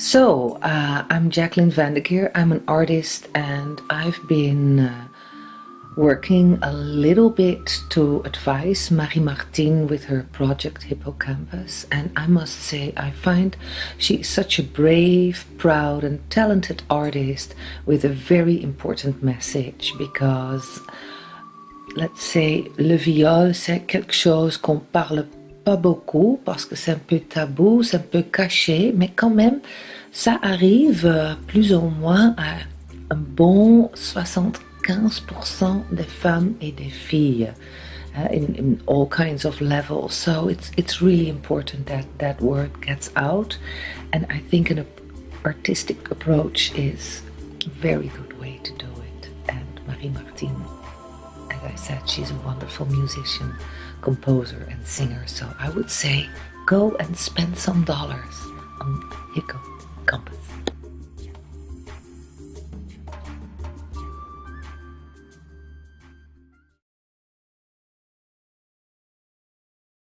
So, uh, I'm Jacqueline Vandekeer. I'm an artist and I've been uh, working a little bit to advise Marie Martin with her project Hippocampus. And I must say, I find she is such a brave, proud, and talented artist with a very important message because, let's say, le viol, c'est quelque chose qu'on parle pas beaucoup parce que c'est un peu tabou, c'est un peu caché, mais quand même, ça arrive euh, plus ou moins à un bon 75% des femmes et des filles. Uh, in, in all kinds of levels. So it's it's really important that that word gets out. And I think an artistic approach is a very good way to do it. And Marie Martin I said she's a wonderful musician composer and singer so I would say go and spend some dollars. On Hippocampus